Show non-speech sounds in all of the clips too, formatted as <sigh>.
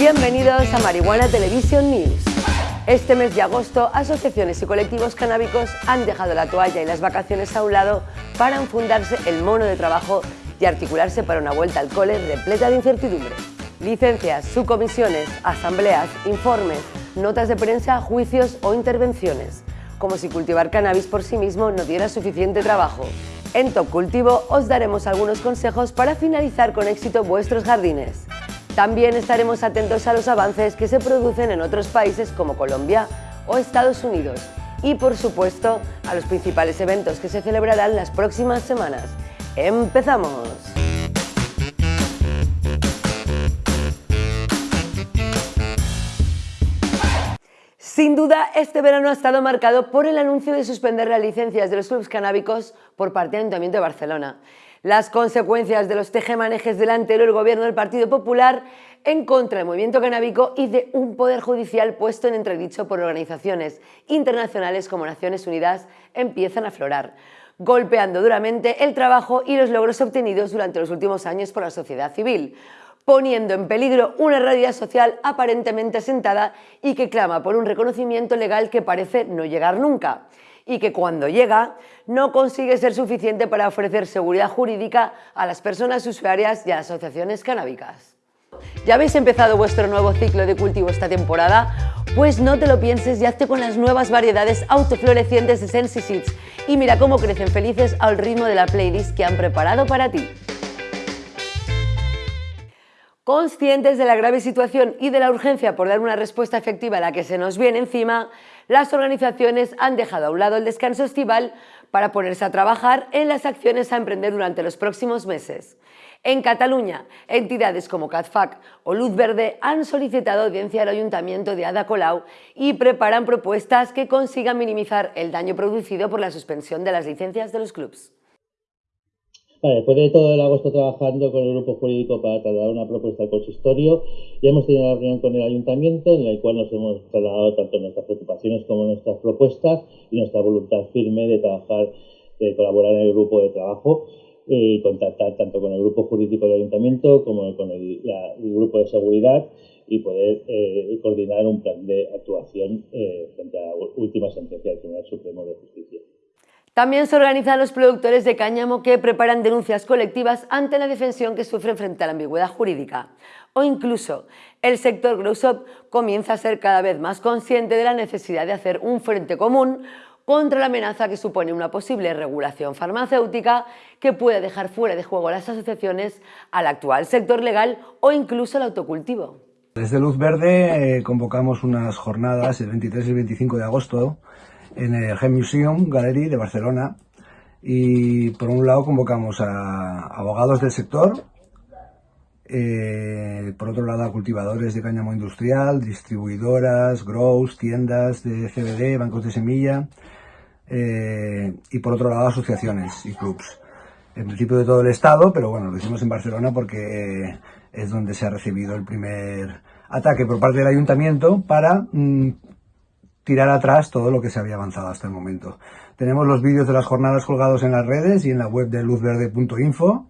Bienvenidos a Marihuana Television News. Este mes de agosto, asociaciones y colectivos canábicos han dejado la toalla y las vacaciones a un lado para enfundarse el mono de trabajo y articularse para una vuelta al cole repleta de incertidumbre. Licencias, subcomisiones, asambleas, informes, notas de prensa, juicios o intervenciones. Como si cultivar cannabis por sí mismo no diera suficiente trabajo. En Top Cultivo os daremos algunos consejos para finalizar con éxito vuestros jardines. También estaremos atentos a los avances que se producen en otros países como Colombia o Estados Unidos y, por supuesto, a los principales eventos que se celebrarán las próximas semanas. ¡Empezamos! Sin duda, este verano ha estado marcado por el anuncio de suspender las licencias de los clubes canábicos por parte del Ayuntamiento de Barcelona. Las consecuencias de los tejemanejes del gobierno del Partido Popular en contra del movimiento canábico y de un poder judicial puesto en entredicho por organizaciones internacionales como Naciones Unidas empiezan a aflorar, golpeando duramente el trabajo y los logros obtenidos durante los últimos años por la sociedad civil, poniendo en peligro una realidad social aparentemente asentada y que clama por un reconocimiento legal que parece no llegar nunca y que cuando llega no consigue ser suficiente para ofrecer seguridad jurídica a las personas usuarias y a las asociaciones canábicas. ¿Ya habéis empezado vuestro nuevo ciclo de cultivo esta temporada? Pues no te lo pienses y hazte con las nuevas variedades autoflorecientes de Sensi Seeds y mira cómo crecen felices al ritmo de la playlist que han preparado para ti. Conscientes de la grave situación y de la urgencia por dar una respuesta efectiva a la que se nos viene encima, las organizaciones han dejado a un lado el descanso estival para ponerse a trabajar en las acciones a emprender durante los próximos meses. En Cataluña, entidades como CATFAC o Luz Verde han solicitado audiencia al Ayuntamiento de Ada Colau y preparan propuestas que consigan minimizar el daño producido por la suspensión de las licencias de los clubes después de todo el agosto trabajando con el grupo jurídico para trasladar una propuesta al consistorio, ya hemos tenido una reunión con el ayuntamiento en la cual nos hemos trasladado tanto nuestras preocupaciones como nuestras propuestas y nuestra voluntad firme de trabajar, de colaborar en el grupo de trabajo y contactar tanto con el grupo jurídico del ayuntamiento como con el, grupo de seguridad y poder eh, coordinar un plan de actuación eh, frente a la última sentencia del Tribunal Supremo de Justicia. También se organizan los productores de cáñamo que preparan denuncias colectivas ante la defensión que sufren frente a la ambigüedad jurídica. O incluso, el sector Growshop comienza a ser cada vez más consciente de la necesidad de hacer un frente común contra la amenaza que supone una posible regulación farmacéutica que puede dejar fuera de juego a las asociaciones, al actual sector legal o incluso al autocultivo. Desde Luz Verde eh, convocamos unas jornadas el 23 y el 25 de agosto en el Gen Museum Gallery de Barcelona y por un lado convocamos a abogados del sector, eh, por otro lado a cultivadores de cáñamo industrial, distribuidoras, grows, tiendas de CBD, bancos de semilla eh, y por otro lado asociaciones y clubs. En principio de todo el estado, pero bueno, lo hicimos en Barcelona porque es donde se ha recibido el primer ataque por parte del ayuntamiento para mm, tirar atrás todo lo que se había avanzado hasta el momento. Tenemos los vídeos de las jornadas colgados en las redes y en la web de luzverde.info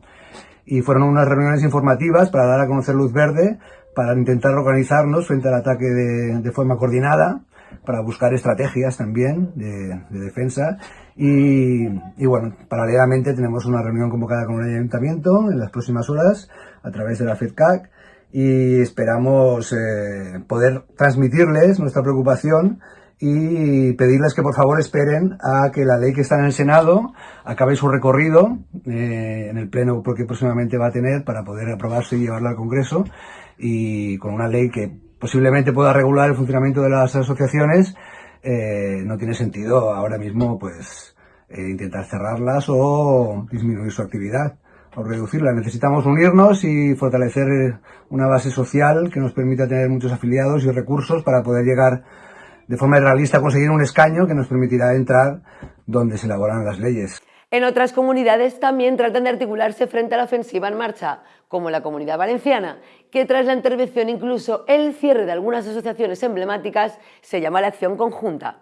y fueron unas reuniones informativas para dar a conocer Luz Verde, para intentar organizarnos frente al ataque de, forma coordinada, para buscar estrategias también de, defensa y, bueno, paralelamente tenemos una reunión convocada con el ayuntamiento en las próximas horas a través de la FEDCAC y esperamos eh, poder transmitirles nuestra preocupación y pedirles que por favor esperen a que la ley que está en el Senado acabe su recorrido eh, en el pleno que próximamente va a tener para poder aprobarse y llevarla al Congreso y con una ley que posiblemente pueda regular el funcionamiento de las asociaciones eh, no tiene sentido ahora mismo pues eh, intentar cerrarlas o disminuir su actividad o reducirla. Necesitamos unirnos y fortalecer una base social que nos permita tener muchos afiliados y recursos para poder llegar de forma realista conseguir un escaño que nos permitirá entrar donde se elaboran las leyes. En otras comunidades también tratan de articularse frente a la ofensiva en marcha, como la Comunidad Valenciana, que tras la intervención incluso el cierre de algunas asociaciones emblemáticas se llama la acción conjunta.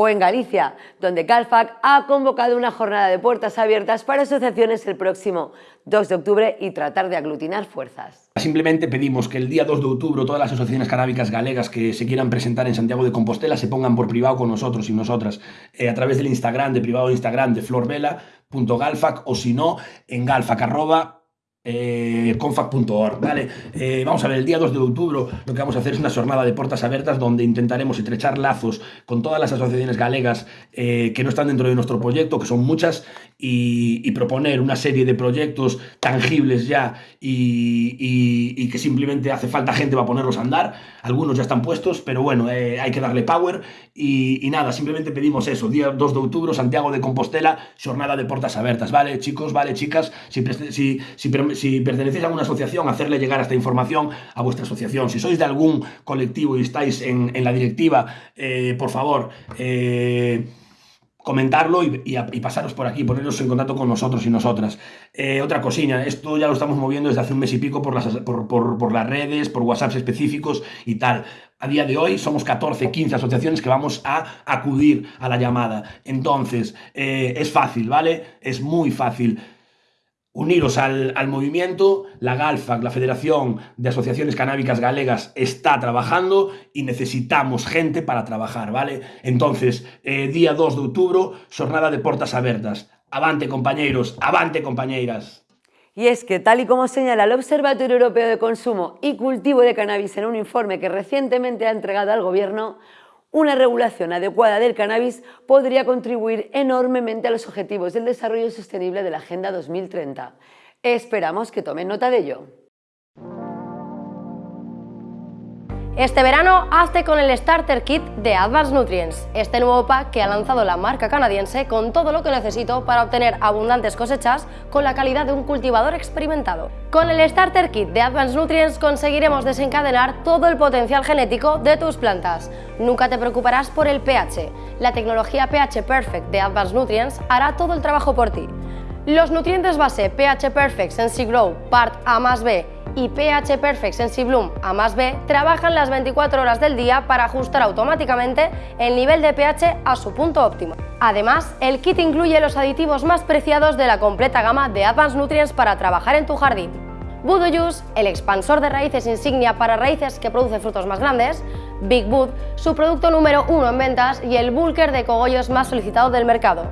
O en Galicia, donde Galfac ha convocado una jornada de puertas abiertas para asociaciones el próximo 2 de octubre y tratar de aglutinar fuerzas. Simplemente pedimos que el día 2 de octubre todas las asociaciones canábicas galegas que se quieran presentar en Santiago de Compostela se pongan por privado con nosotros y nosotras eh, a través del Instagram, de privado de Instagram de florbela.galfac o si no en galfac eh, confac.org, ¿vale? Eh, vamos a ver, el día 2 de octubre lo que vamos a hacer es una jornada de puertas abiertas donde intentaremos estrechar lazos con todas las asociaciones galegas eh, que no están dentro de nuestro proyecto, que son muchas, y, proponer una serie de proyectos tangibles ya y, que simplemente hace falta gente para ponerlos a andar. Algunos ya están puestos, pero bueno, eh, hay que darle power y, nada, simplemente pedimos eso, día 2 de octubre, Santiago de Compostela, jornada de puertas abiertas, ¿vale? Chicos, ¿vale? Chicas, si, pertenecéis a alguna asociación, hacerle llegar esta información a vuestra asociación. Si sois de algún colectivo y estáis en, la directiva, eh, por favor, eh, comentarlo y, pasaros por aquí, poneros en contacto con nosotros y nosotras. Eh, otra cosilla, esto ya lo estamos moviendo desde hace un mes y pico por las, por, las redes, por WhatsApps específicos y tal. A día de hoy somos 14, 15 asociaciones que vamos a acudir a la llamada. Entonces, es fácil, ¿vale? Es muy fácil uniros al, movimiento. La GALFAC, la Federación de Asociaciones Canábicas Galegas, está trabajando y necesitamos gente para trabajar, ¿vale? Entonces, eh, día 2 de octubre, jornada de portas abiertas. Avante, compañeros, avante, compañeras. Y es que, tal y como señala el Observatorio Europeo de Consumo y Cultivo de Cannabis en un informe que recientemente ha entregado al Gobierno, una regulación adecuada del cannabis podría contribuir enormemente a los objetivos del desarrollo sostenible de la Agenda 2030. Esperamos que tomen nota de ello. Este verano hazte con el Starter Kit de Advanced Nutrients, este nuevo pack que ha lanzado la marca canadiense con todo lo que necesito para obtener abundantes cosechas con la calidad de un cultivador experimentado. Con el Starter Kit de Advanced Nutrients conseguiremos desencadenar todo el potencial genético de tus plantas. Nunca te preocuparás por el pH. La tecnología pH Perfect de Advanced Nutrients hará todo el trabajo por ti. Los nutrientes base pH Perfect Sensi Grow Part A más B y pH Perfect SensiBloom A más B trabajan las 24 horas del día para ajustar automáticamente el nivel de pH a su punto óptimo. Además, el kit incluye los aditivos más preciados de la completa gama de Advanced Nutrients para trabajar en tu jardín. Voodoo Juice, el expansor de raíces insignia para raíces que produce frutos más grandes, Big Wood, su producto número uno en ventas y el bulker de cogollos más solicitado del mercado.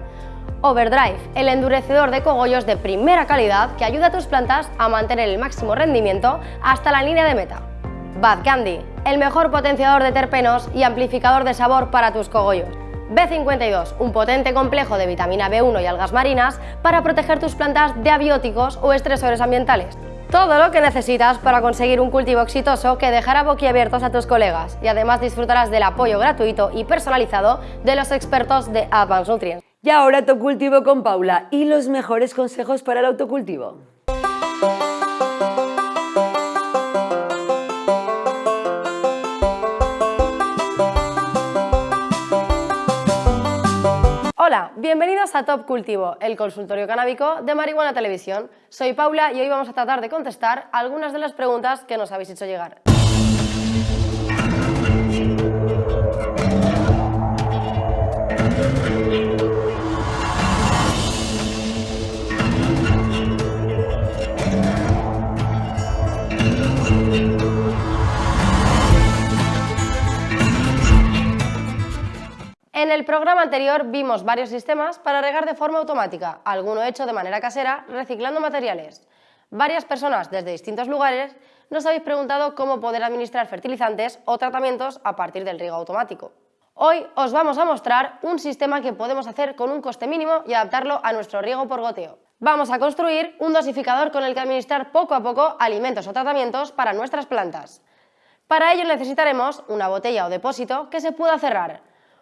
Overdrive, el endurecedor de cogollos de primera calidad que ayuda a tus plantas a mantener el máximo rendimiento hasta la línea de meta. Bad Candy, el mejor potenciador de terpenos y amplificador de sabor para tus cogollos. B52, un potente complejo de vitamina B1 y algas marinas para proteger tus plantas de abióticos o estresores ambientales. Todo lo que necesitas para conseguir un cultivo exitoso que dejará boquiabiertos a tus colegas y además disfrutarás del apoyo gratuito y personalizado de los expertos de Advanced Nutrients. Y ahora autocultivo con Paula y los mejores consejos para el autocultivo. Hola, bienvenidos a Top Cultivo, el consultorio canábico de Marihuana Televisión. Soy Paula y hoy vamos a tratar de contestar algunas de las preguntas que nos habéis hecho llegar. En el programa anterior vimos varios sistemas para regar de forma automática, alguno hecho de manera casera, reciclando materiales. Varias personas desde distintos lugares nos habéis preguntado cómo poder administrar fertilizantes o tratamientos a partir del riego automático. Hoy os vamos a mostrar un sistema que podemos hacer con un coste mínimo y adaptarlo a nuestro riego por goteo. Vamos a construir un dosificador con el que administrar poco a poco alimentos o tratamientos para nuestras plantas. Para ello necesitaremos una botella o depósito que se pueda cerrar,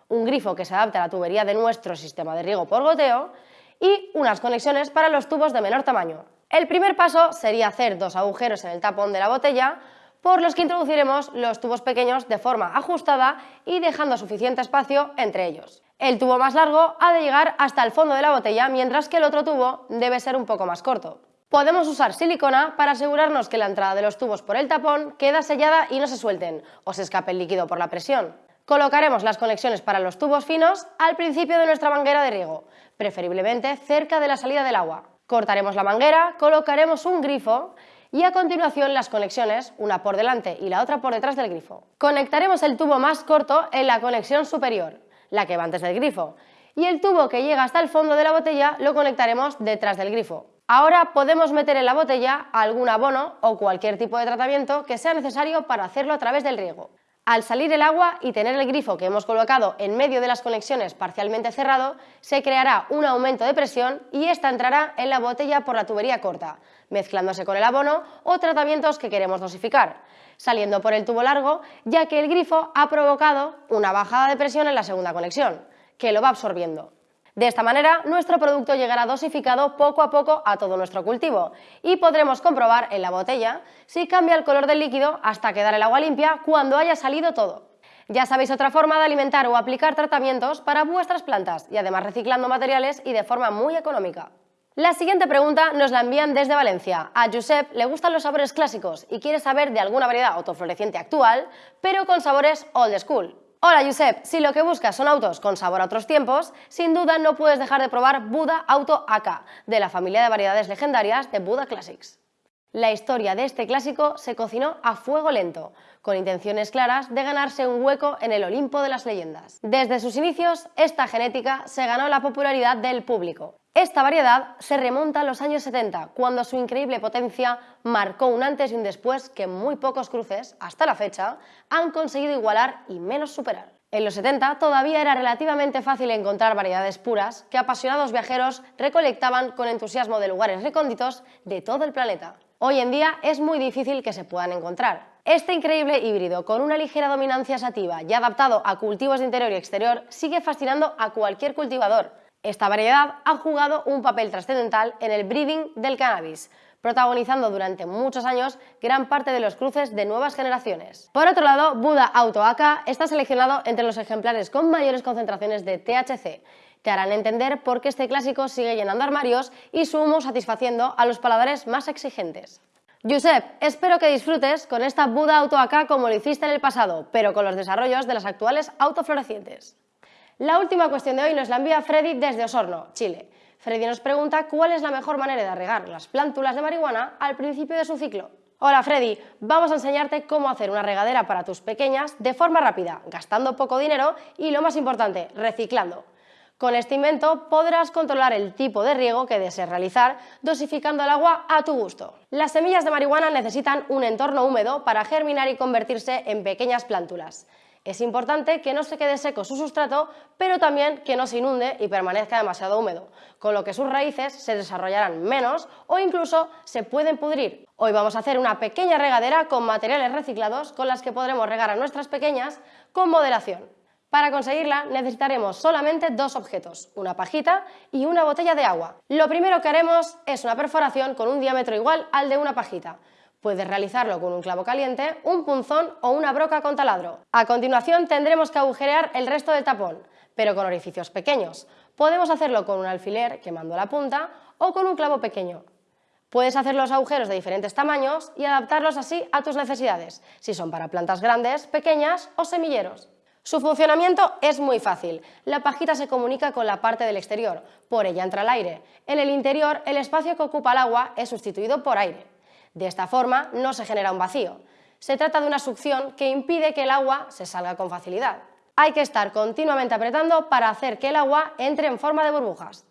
un grifo que se adapte a la tubería de nuestro sistema de riego por goteo y unas conexiones para los tubos de menor tamaño. El primer paso sería hacer dos agujeros en el tapón de la botella por los que introduciremos los tubos pequeños de forma ajustada y dejando suficiente espacio entre ellos. El tubo más largo ha de llegar hasta el fondo de la botella, mientras que el otro tubo debe ser un poco más corto. Podemos usar silicona para asegurarnos que la entrada de los tubos por el tapón queda sellada y no se suelten o se escape el líquido por la presión. Colocaremos las conexiones para los tubos finos al principio de nuestra manguera de riego, preferiblemente cerca de la salida del agua. Cortaremos la manguera, colocaremos un grifo y a continuación las conexiones, una por delante y la otra por detrás del grifo. Conectaremos el tubo más corto en la conexión superior, la que va antes del grifo, y el tubo que llega hasta el fondo de la botella lo conectaremos detrás del grifo. Ahora podemos meter en la botella algún abono o cualquier tipo de tratamiento que sea necesario para hacerlo a través del riego. Al salir el agua y tener el grifo que hemos colocado en medio de las conexiones parcialmente cerrado, se creará un aumento de presión y esta entrará en la botella por la tubería corta, mezclándose con el abono o tratamientos que queremos dosificar, saliendo por el tubo largo, ya que el grifo ha provocado una bajada de presión en la segunda conexión, que lo va absorbiendo. De esta manera, nuestro producto llegará dosificado poco a poco a todo nuestro cultivo y podremos comprobar en la botella si cambia el color del líquido hasta quedar el agua limpia cuando haya salido todo. Ya sabéis otra forma de alimentar o aplicar tratamientos para vuestras plantas y además reciclando materiales y de forma muy económica. La siguiente pregunta nos la envían desde Valencia. A Josep le gustan los sabores clásicos y quiere saber de alguna variedad autofloreciente actual, pero con sabores old school. Hola Josep, si lo que buscas son autos con sabor a otros tiempos, sin duda no puedes dejar de probar Buda Auto AK, de la familia de variedades legendarias de Buda Classics. La historia de este clásico se cocinó a fuego lento, con intenciones claras de ganarse un hueco en el Olimpo de las leyendas. Desde sus inicios, esta genética se ganó la popularidad del público. Esta variedad se remonta a los años 70, cuando su increíble potencia marcó un antes y un después que muy pocos cruces, hasta la fecha, han conseguido igualar y menos superar. En los 70 todavía era relativamente fácil encontrar variedades puras que apasionados viajeros recolectaban con entusiasmo de lugares recónditos de todo el planeta. Hoy en día es muy difícil que se puedan encontrar, este increíble híbrido, con una ligera dominancia sativa y adaptado a cultivos de interior y exterior, sigue fascinando a cualquier cultivador. Esta variedad ha jugado un papel trascendental en el breeding del cannabis, protagonizando durante muchos años gran parte de los cruces de nuevas generaciones. Por otro lado, Buda Auto AK está seleccionado entre los ejemplares con mayores concentraciones de THC. Te harán entender por qué este clásico sigue llenando armarios y su humo satisfaciendo a los paladares más exigentes. Josep, espero que disfrutes con esta Buda Auto AK como lo hiciste en el pasado, pero con los desarrollos de las actuales autoflorecientes. La última cuestión de hoy nos la envía Freddy desde Osorno, Chile. Freddy nos pregunta cuál es la mejor manera de regar las plántulas de marihuana al principio de su ciclo. Hola Freddy, vamos a enseñarte cómo hacer una regadera para tus pequeñas de forma rápida, gastando poco dinero y lo más importante, reciclando. Con este invento podrás controlar el tipo de riego que desees realizar, dosificando el agua a tu gusto. Las semillas de marihuana necesitan un entorno húmedo para germinar y convertirse en pequeñas plántulas. Es importante que no se quede seco su sustrato, pero también que no se inunde y permanezca demasiado húmedo, con lo que sus raíces se desarrollarán menos o incluso se pueden pudrir. Hoy vamos a hacer una pequeña regadera con materiales reciclados con las que podremos regar a nuestras pequeñas con moderación. Para conseguirla necesitaremos solamente dos objetos, una pajita y una botella de agua. Lo primero que haremos es una perforación con un diámetro igual al de una pajita. Puedes realizarlo con un clavo caliente, un punzón o una broca con taladro. A continuación tendremos que agujerear el resto del tapón, pero con orificios pequeños. Podemos hacerlo con un alfiler quemando la punta o con un clavo pequeño. Puedes hacer los agujeros de diferentes tamaños y adaptarlos así a tus necesidades, si son para plantas grandes, pequeñas o semilleros. Su funcionamiento es muy fácil. La pajita se comunica con la parte del exterior, por ella entra el aire. En el interior, el espacio que ocupa el agua es sustituido por aire. De esta forma, no se genera un vacío. Se trata de una succión que impide que el agua se salga con facilidad. Hay que estar continuamente apretando para hacer que el agua entre en forma de burbujas.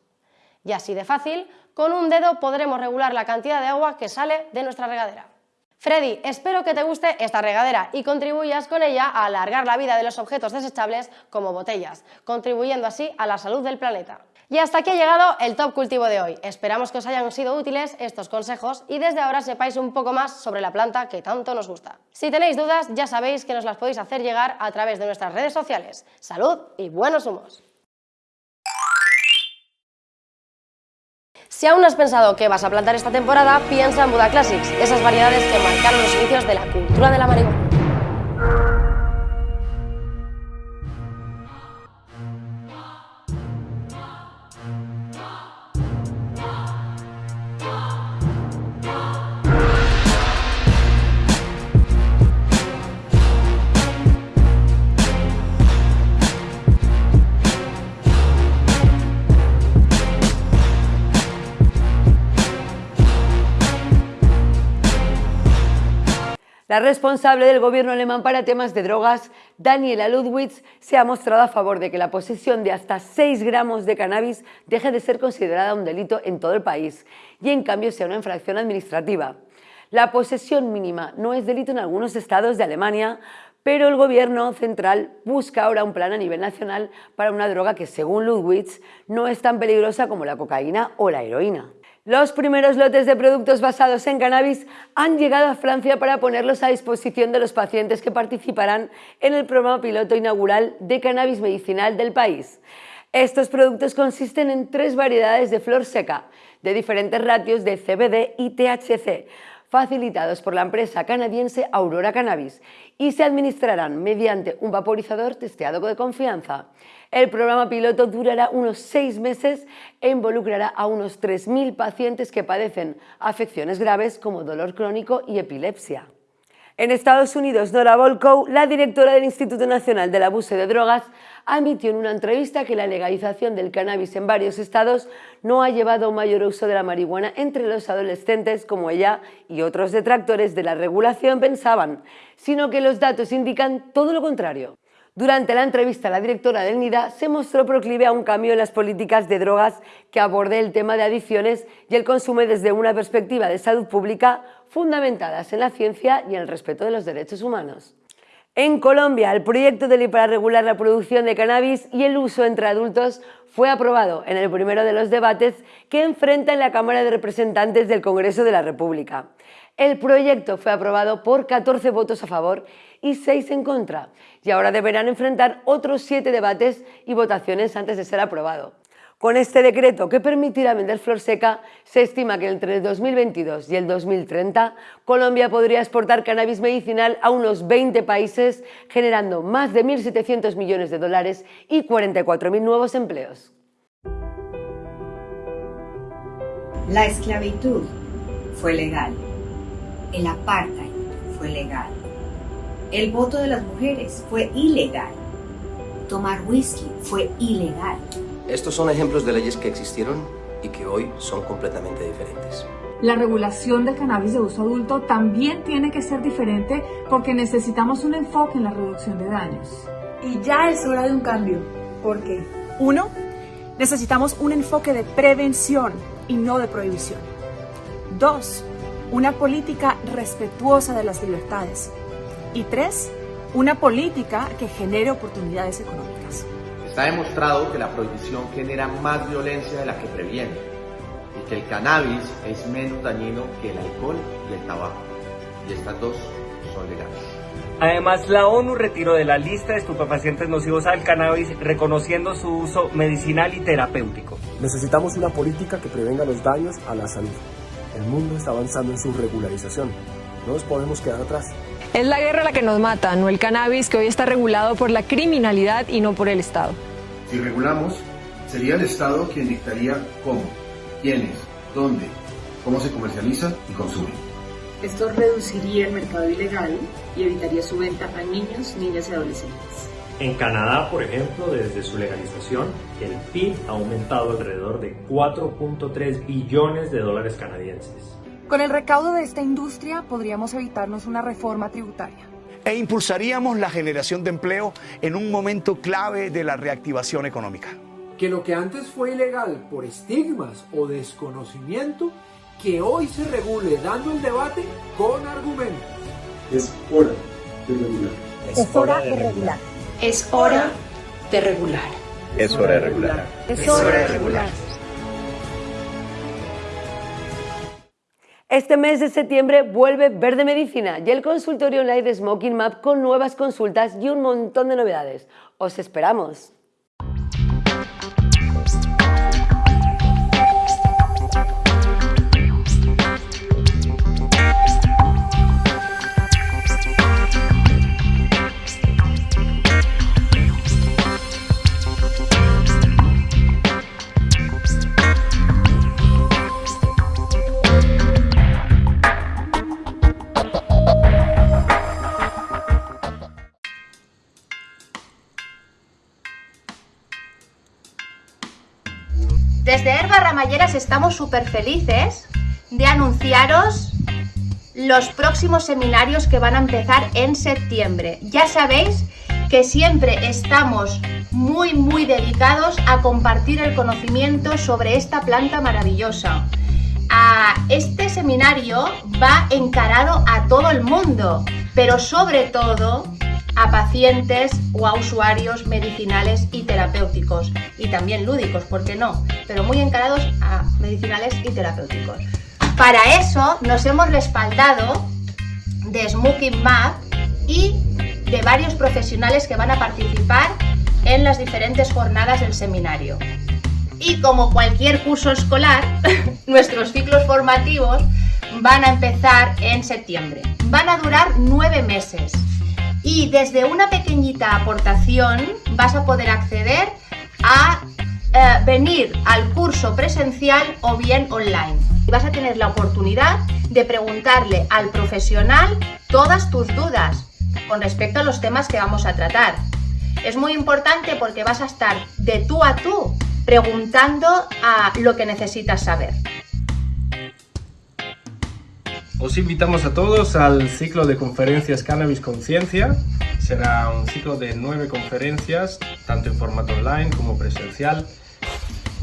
Y así de fácil, con un dedo podremos regular la cantidad de agua que sale de nuestra regadera. Freddy, espero que te guste esta regadera y contribuyas con ella a alargar la vida de los objetos desechables como botellas, contribuyendo así a la salud del planeta. Y hasta aquí ha llegado el Top Cultivo de hoy. Esperamos que os hayan sido útiles estos consejos y desde ahora sepáis un poco más sobre la planta que tanto nos gusta. Si tenéis dudas, ya sabéis que nos las podéis hacer llegar a través de nuestras redes sociales. ¡Salud y buenos humos! Si aún no has pensado que vas a plantar esta temporada, piensa en Buda Classics, esas variedades que marcaron los inicios de la cultura de la marihuana. La responsable del gobierno alemán para temas de drogas, Daniela Ludwitz, se ha mostrado a favor de que la posesión de hasta 6 gramos de cannabis deje de ser considerada un delito en todo el país y en cambio sea una infracción administrativa. La posesión mínima no es delito en algunos estados de Alemania, pero el gobierno central busca ahora un plan a nivel nacional para una droga que, según Ludwitz, no es tan peligrosa como la cocaína o la heroína. Los primeros lotes de productos basados en cannabis han llegado a Francia para ponerlos a disposición de los pacientes que participarán en el programa piloto inaugural de cannabis medicinal del país. Estos productos consisten en tres variedades de flor seca, de diferentes ratios de CBD y THC, facilitados por la empresa canadiense Aurora Cannabis y se administrarán mediante un vaporizador testeado de confianza. El programa piloto durará unos seis meses e involucrará a unos 3.000 pacientes que padecen afecciones graves como dolor crónico y epilepsia. En Estados Unidos, Nora Volkow, la directora del Instituto Nacional del Abuso de Drogas, admitió en una entrevista que la legalización del cannabis en varios estados no ha llevado a un mayor uso de la marihuana entre los adolescentes como ella y otros detractores de la regulación pensaban, sino que los datos indican todo lo contrario. Durante la entrevista, la directora del NIDA se mostró proclive a un cambio en las políticas de drogas que aborde el tema de adicciones y el consumo desde una perspectiva de salud pública fundamentadas en la ciencia y en el respeto de los derechos humanos. En Colombia, el proyecto de ley para regular la producción de cannabis y el uso entre adultos fue aprobado en el primero de los debates que enfrenta en la Cámara de Representantes del Congreso de la República. El proyecto fue aprobado por 14 votos a favor y 6 en contra, y ahora deberán enfrentar otros 7 debates y votaciones antes de ser aprobado. Con este decreto que permitirá vender flor seca, se estima que entre el 2022 y el 2030 Colombia podría exportar cannabis medicinal a unos 20 países, generando más de 1.700 millones de dólares y 44.000 nuevos empleos. La esclavitud fue legal, el apartheid fue legal, el voto de las mujeres fue ilegal, tomar whisky fue ilegal. Estos son ejemplos de leyes que existieron y que hoy son completamente diferentes. La regulación de cannabis de uso adulto también tiene que ser diferente porque necesitamos un enfoque en la reducción de daños. Y ya es hora de un cambio. ¿Por qué? Uno, necesitamos un enfoque de prevención y no de prohibición. Dos, una política respetuosa de las libertades. Y tres, una política que genere oportunidades económicas. Está demostrado que la prohibición genera más violencia de la que previene y que el cannabis es menos dañino que el alcohol y el tabaco. Y estas dos son legales. Además, la ONU retiró de la lista de estupefacientes nocivos al cannabis, reconociendo su uso medicinal y terapéutico. Necesitamos una política que prevenga los daños a la salud. El mundo está avanzando en su regularización. No nos podemos quedar atrás. Es la guerra la que nos mata, no el cannabis que hoy está regulado por la criminalidad y no por el Estado. Si regulamos, sería el Estado quien dictaría cómo, quiénes, dónde, cómo se comercializa y consume. Esto reduciría el mercado ilegal y evitaría su venta a niños, niñas y adolescentes. En Canadá, por ejemplo, desde su legalización, el PIB ha aumentado alrededor de 4.3 billones de dólares canadienses. Con el recaudo de esta industria podríamos evitarnos una reforma tributaria. E impulsaríamos la generación de empleo en un momento clave de la reactivación económica. Que lo que antes fue ilegal por estigmas o desconocimiento, que hoy se regule dando el debate con argumentos. Es hora de regular. Es hora de regular. Es hora de regular. Es hora de regular. Es hora de regular. Este mes de septiembre vuelve Verde Medicina y el consultorio online de Smoking Map con nuevas consultas y un montón de novedades. ¡Os esperamos! Estamos súper felices de anunciaros los próximos seminarios que van a empezar en septiembre. Ya sabéis que siempre estamos muy muy dedicados a compartir el conocimiento sobre esta planta maravillosa. este seminario va encarado a todo el mundo, pero sobre todo a pacientes o a usuarios medicinales y terapéuticos y también lúdicos, ¿por qué no? Pero muy encarados a medicinales y terapéuticos. Para eso nos hemos respaldado de Smoking Map y de varios profesionales que van a participar en las diferentes jornadas del seminario. Y como cualquier curso escolar, <laughs> nuestros ciclos formativos van a empezar en septiembre. Van a durar nueve meses y desde una pequeñita aportación vas a poder acceder a eh, venir al curso presencial o bien online. Vas a tener la oportunidad de preguntarle al profesional todas tus dudas con respecto a los temas que vamos a tratar. Es muy importante porque vas a estar de tú a tú preguntando a lo que necesitas saber. Os invitamos a todos al ciclo de conferencias Cannabis Conciencia. Será un ciclo de nueve conferencias, tanto en formato online como presencial.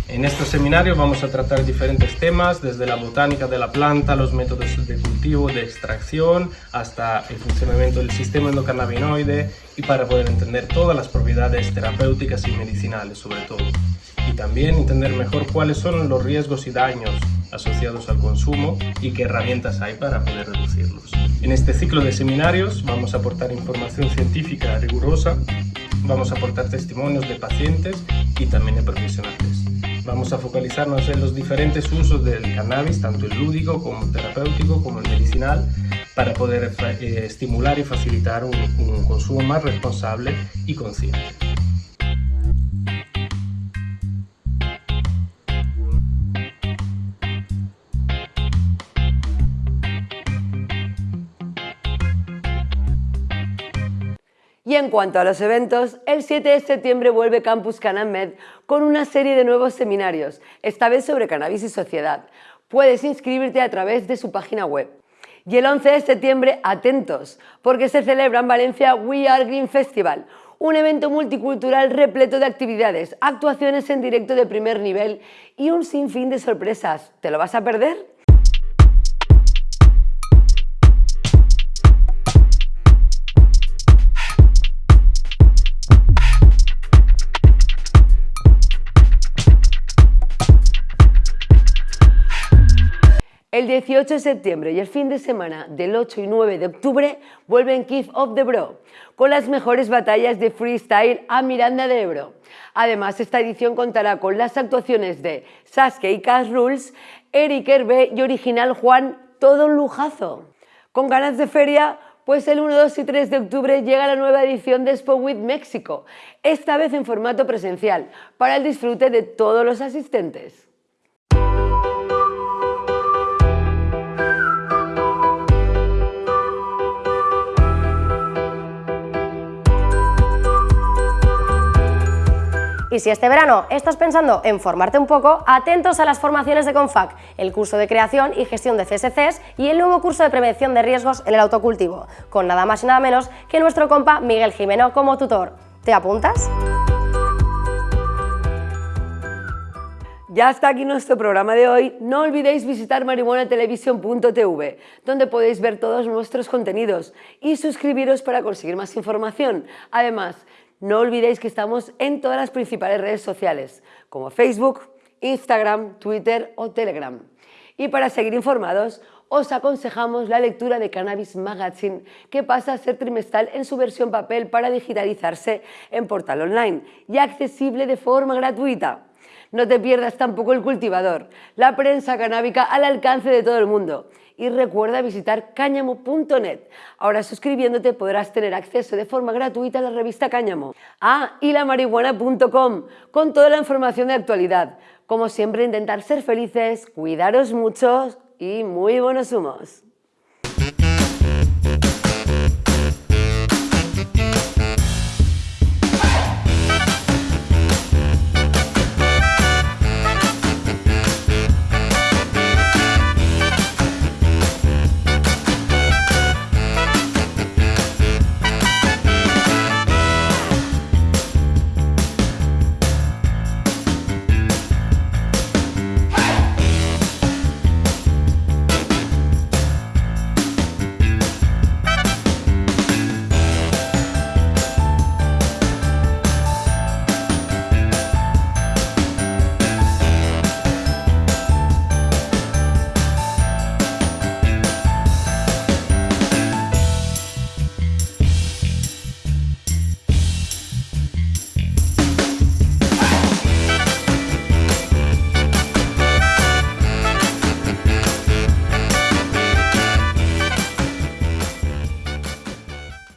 En estos seminarios vamos a tratar diferentes temas, desde la botánica de la planta, los métodos de cultivo, de extracción, hasta el funcionamiento del sistema endocannabinoide y para poder entender todas las propiedades terapéuticas y medicinales sobre todo. Y también entender mejor cuáles son los riesgos y daños asociados al consumo y qué herramientas hay para poder reducirlos. En este ciclo de seminarios vamos a aportar información científica rigurosa, vamos a aportar testimonios de pacientes y también de profesionales. Vamos a focalizarnos en los diferentes usos del cannabis, tanto el lúdico como terapéutico como el medicinal, para poder eh, estimular y facilitar un consumo más responsable y consciente. Y en cuanto a los eventos, el 7 de septiembre vuelve Campus Canamed con una serie de nuevos seminarios, esta vez sobre cannabis y sociedad. Puedes inscribirte a través de su página web. Y el 11 de septiembre, atentos, porque se celebra en Valencia We Are Green Festival, un evento multicultural repleto de actividades, actuaciones en directo de primer nivel y un sinfín de sorpresas. ¿Te lo vas a perder? El 18 de septiembre y el fin de semana del 8 y 9 de octubre vuelven Keith of the Bro, con las mejores batallas de freestyle a Miranda de Ebro. Además, esta edición contará con las actuaciones de Sasuke y Cash Rules, Eric Herbe y Original Juan, todo un lujazo. Con ganas de feria, pues el 1, 2 y 3 de octubre llega la nueva edición de Expo with México, esta vez en formato presencial, para el disfrute de todos los asistentes. Y si este verano estás pensando en formarte un poco, atentos a las formaciones de CONFAC, el curso de creación y gestión de CSCs y el nuevo curso de prevención de riesgos en el autocultivo, con nada más y nada menos que nuestro compa Miguel Jimeno como tutor. ¿Te apuntas? Ya está aquí nuestro programa de hoy. No olvidéis visitar marihuanatelevisión.tv, donde podéis ver todos nuestros contenidos y suscribiros para conseguir más información. Además, no olvidéis que estamos en todas las principales redes sociales, como Facebook, Instagram, Twitter o Telegram. Y para seguir informados, os aconsejamos la lectura de Cannabis Magazine, que pasa a ser trimestral en su versión papel para digitalizarse en portal online y accesible de forma gratuita. No te pierdas tampoco el cultivador, la prensa canábica al alcance de todo el mundo y recuerda visitar cáñamo.net. Ahora suscribiéndote podrás tener acceso de forma gratuita a la revista Cáñamo. Ah, y con toda la información de actualidad. Como siempre, intentar ser felices, cuidaros mucho y muy buenos humos.